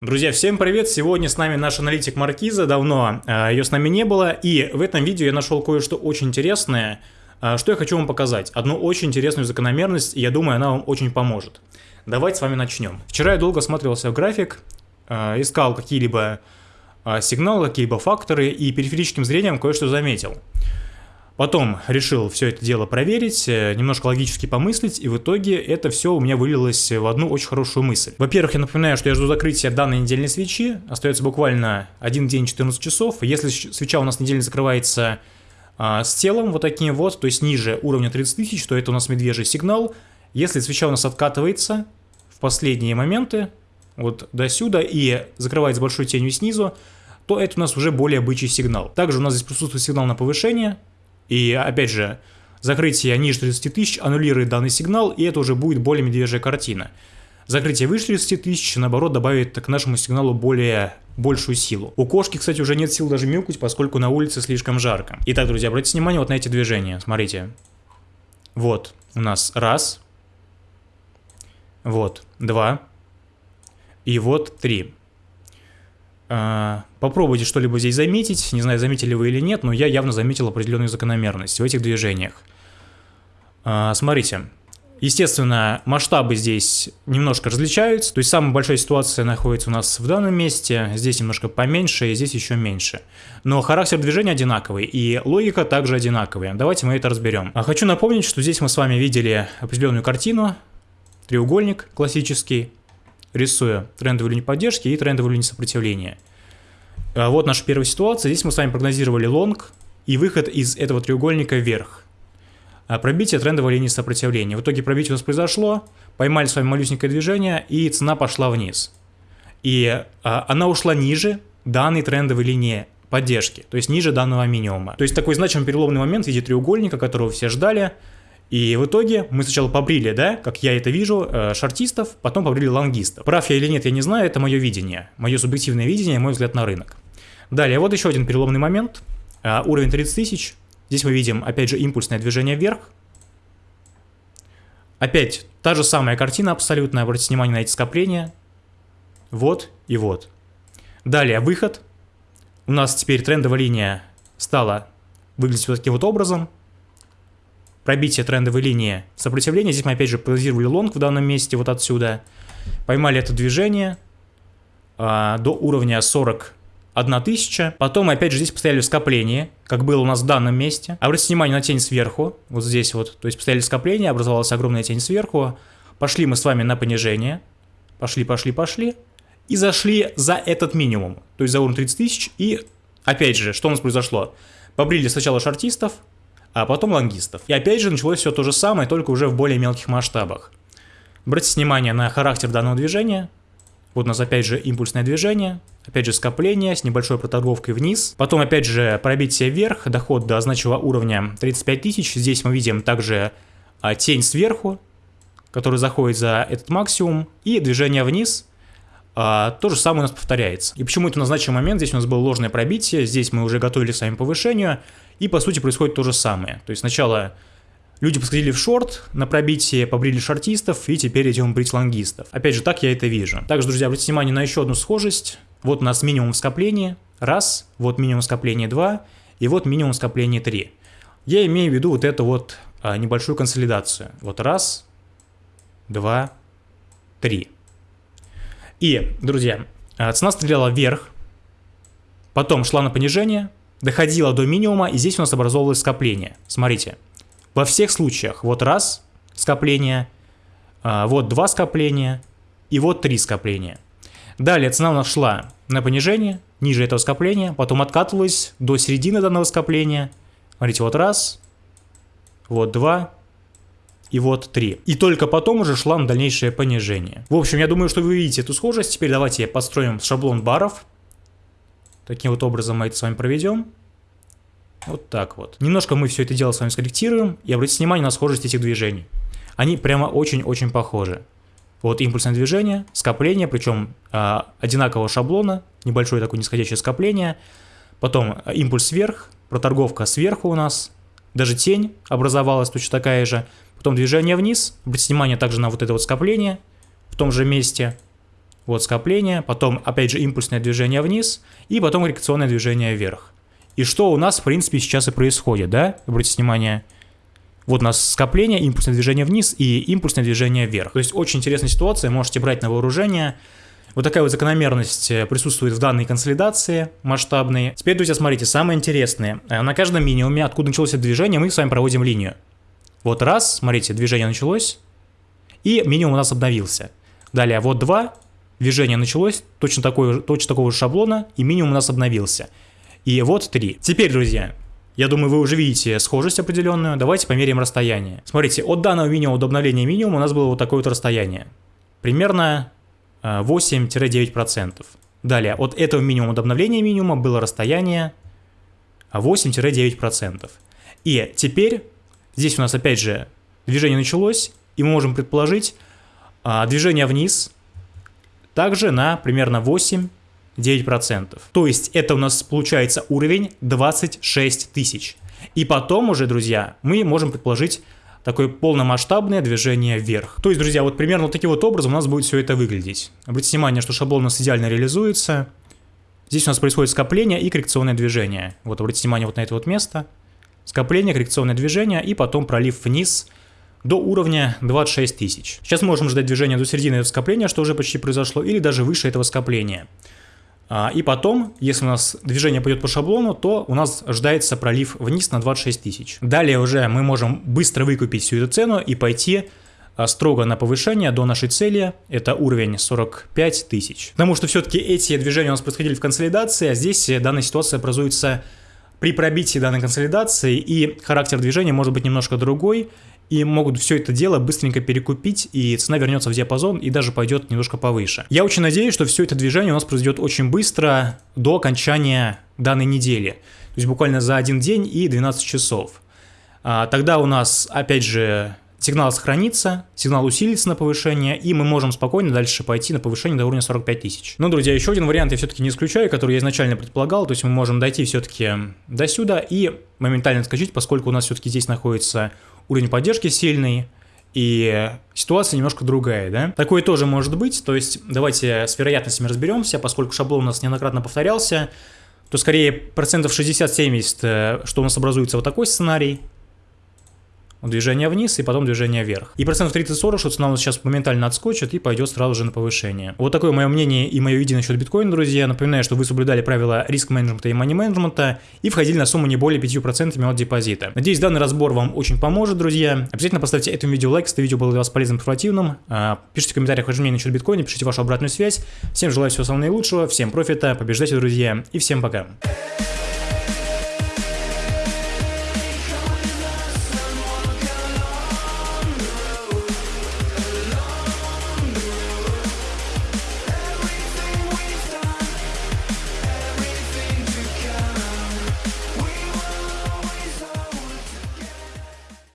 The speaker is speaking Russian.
Друзья, всем привет! Сегодня с нами наш аналитик Маркиза, давно э, ее с нами не было, и в этом видео я нашел кое-что очень интересное, э, что я хочу вам показать. Одну очень интересную закономерность, и я думаю, она вам очень поможет. Давайте с вами начнем. Вчера я долго смотрелся в график, э, искал какие-либо сигналы, какие-либо факторы, и периферическим зрением кое-что заметил. Потом решил все это дело проверить, э, немножко логически помыслить, и в итоге это все у меня вылилось в одну очень хорошую мысль. Во-первых, я напоминаю, что я жду закрытия данной недельной свечи, остается буквально один день 14 часов. Если свеча у нас недельно закрывается а, с телом вот таким вот, то есть ниже уровня 30 тысяч, то это у нас медвежий сигнал. Если свеча у нас откатывается в последние моменты, вот до сюда, и закрывается большой тенью снизу, то это у нас уже более бычий сигнал. Также у нас здесь присутствует сигнал на повышение, и опять же, закрытие ниже 30 тысяч аннулирует данный сигнал, и это уже будет более медвежья картина. Закрытие выше 30 тысяч, наоборот, добавит к нашему сигналу более большую силу. У кошки, кстати, уже нет сил даже мяукать, поскольку на улице слишком жарко. Итак, друзья, обратите внимание вот на эти движения. Смотрите. Вот у нас раз. Вот два. И вот три. А, попробуйте что-либо здесь заметить, не знаю, заметили вы или нет, но я явно заметил определенную закономерность в этих движениях. А, смотрите, естественно, масштабы здесь немножко различаются, то есть самая большая ситуация находится у нас в данном месте, здесь немножко поменьше и здесь еще меньше. Но характер движения одинаковый и логика также одинаковая. Давайте мы это разберем. А хочу напомнить, что здесь мы с вами видели определенную картину, треугольник классический, рисуя трендовую линию поддержки и трендовую линию сопротивления. А вот наша первая ситуация. Здесь мы с вами прогнозировали лонг и выход из этого треугольника вверх. А пробитие трендовой линии сопротивления. В итоге пробитие у нас произошло, поймали с вами малюсенькое движение и цена пошла вниз. И а, она ушла ниже данной трендовой линии поддержки, то есть ниже данного минимума. То есть такой значимый переломный момент в виде треугольника, которого все ждали, и в итоге мы сначала побрили, да, как я это вижу, э, шартистов, потом побрили лонгистов. Прав я или нет, я не знаю, это мое видение, мое субъективное видение, мой взгляд на рынок. Далее, вот еще один переломный момент, э, уровень 30 тысяч. Здесь мы видим, опять же, импульсное движение вверх. Опять та же самая картина абсолютно, обратите внимание на эти скопления. Вот и вот. Далее, выход. У нас теперь трендовая линия стала выглядеть вот таким вот образом пробитие трендовой линии сопротивления. Здесь мы опять же прогнозировали лонг в данном месте, вот отсюда. Поймали это движение а, до уровня 41 тысяча. Потом мы опять же здесь поставили скопление, как было у нас в данном месте. Обратите внимание на тень сверху, вот здесь вот. То есть поставили скопление, образовалась огромная тень сверху. Пошли мы с вами на понижение. Пошли, пошли, пошли. И зашли за этот минимум, то есть за уровень 30 тысяч. И опять же, что у нас произошло? Побрили сначала шартистов, а потом лонгистов. И опять же началось все то же самое, только уже в более мелких масштабах. Обратите внимание на характер данного движения. Вот у нас опять же импульсное движение, опять же скопление с небольшой проторговкой вниз. Потом опять же пробитие вверх, доход до значимого уровня 35 тысяч. Здесь мы видим также а, тень сверху, который заходит за этот максимум. И движение вниз, а, то же самое у нас повторяется. И почему это назначенный момент, здесь у нас было ложное пробитие, здесь мы уже готовили к своему повышению, и по сути происходит то же самое. То есть сначала люди посходили в шорт, на пробитие побрили шортистов, и теперь идем брить лонгистов. Опять же, так я это вижу. Также, друзья, обратите внимание на еще одну схожесть. Вот у нас минимум скопления, раз, вот минимум скопления, два, и вот минимум скопления, три. Я имею в виду вот эту вот а, небольшую консолидацию. Вот раз, два, три. И, друзья, э, цена стреляла вверх, потом шла на понижение, доходила до минимума, и здесь у нас образовывалось скопление. Смотрите, во всех случаях, вот раз скопление, э, вот два скопления и вот три скопления. Далее цена у нас шла на понижение, ниже этого скопления, потом откатывалась до середины данного скопления. Смотрите, вот раз, вот два, и вот 3. И только потом уже шла на дальнейшее понижение. В общем, я думаю, что вы видите эту схожесть. Теперь давайте построим шаблон баров. Таким вот образом мы это с вами проведем. Вот так вот. Немножко мы все это дело с вами скорректируем. И обратите внимание на схожесть этих движений. Они прямо очень-очень похожи. Вот импульсное движение, скопление, причем э, одинакового шаблона, небольшое такое нисходящее скопление. Потом а, импульс вверх, проторговка сверху у нас, даже тень образовалась точно такая же. Потом движение вниз. Обратите внимание также на вот это вот скопление в том же месте. Вот скопление, потом опять же импульсное движение вниз и потом коррекционное движение вверх. И что у нас в принципе сейчас и происходит, да? Обратите внимание, вот у нас скопление, импульсное движение вниз и импульсное движение вверх. То есть очень интересная ситуация, можете брать на вооружение. Вот такая вот закономерность э, присутствует в данной консолидации масштабной. Теперь, друзья, смотрите, самое интересное. Э, на каждом минимуме, откуда началось это движение, мы с вами проводим линию. Вот раз, смотрите, движение началось, и минимум у нас обновился. Далее, вот два, движение началось, точно, такой, точно такого же шаблона, и минимум у нас обновился. И вот три. Теперь, друзья, я думаю, вы уже видите схожесть определенную. Давайте померяем расстояние. Смотрите, от данного минимума до обновления минимума у нас было вот такое вот расстояние. Примерно 8-9%. Э, Далее, от этого минимума до обновления минимума было расстояние 8-9%. И теперь, здесь у нас опять же движение началось, и мы можем предположить а, движение вниз также на примерно 8 9%. То есть это у нас получается уровень 26 тысяч. И потом уже, друзья, мы можем предположить такое полномасштабное движение вверх. То есть, друзья, вот примерно вот таким вот образом у нас будет все это выглядеть. Обратите внимание, что шаблон у нас идеально реализуется. Здесь у нас происходит скопление и коррекционное движение. Вот обратите внимание вот на это вот место. Скопление, коррекционное движение и потом пролив вниз до уровня 26 тысяч. Сейчас можем ждать движения до середины этого скопления, что уже почти произошло, или даже выше этого скопления. А, и потом, если у нас движение пойдет по шаблону, то у нас ожидается пролив вниз на 26 тысяч. Далее уже мы можем быстро выкупить всю эту цену и пойти а, строго на повышение до нашей цели, это уровень 45 тысяч. Потому что все-таки эти движения у нас происходили в консолидации, а здесь данная ситуация образуется при пробитии данной консолидации, и характер движения может быть немножко другой, и могут все это дело быстренько перекупить, и цена вернется в диапазон и даже пойдет немножко повыше. Я очень надеюсь, что все это движение у нас произойдет очень быстро до окончания данной недели. То есть буквально за один день и 12 часов. А, тогда у нас, опять же, сигнал сохранится, сигнал усилится на повышение, и мы можем спокойно дальше пойти на повышение до уровня 45 тысяч. Но, друзья, еще один вариант я все-таки не исключаю, который я изначально предполагал, то есть мы можем дойти все-таки до сюда и моментально отскочить, поскольку у нас все-таки здесь находится уровень поддержки сильный, и ситуация немножко другая, да? Такое тоже может быть, то есть давайте с вероятностями разберемся, поскольку шаблон у нас неоднократно повторялся, то скорее процентов 60-70, э, что у нас образуется вот такой сценарий, движение вниз и потом движение вверх. И процентов 30-40, что цена у нас сейчас моментально отскочит и пойдет сразу же на повышение. Вот такое мое мнение и мое видение насчет биткоина, друзья. Напоминаю, что вы соблюдали правила риск-менеджмента и мани-менеджмента и входили на сумму не более 5% от депозита. Надеюсь, данный разбор вам очень поможет, друзья. Обязательно поставьте этому видео лайк, если видео было для вас полезным и информативным. А, пишите в комментариях ваше мнение насчет биткоина, пишите вашу обратную связь. Всем желаю всего самого наилучшего, всем профита, побеждайте, друзья, и всем пока.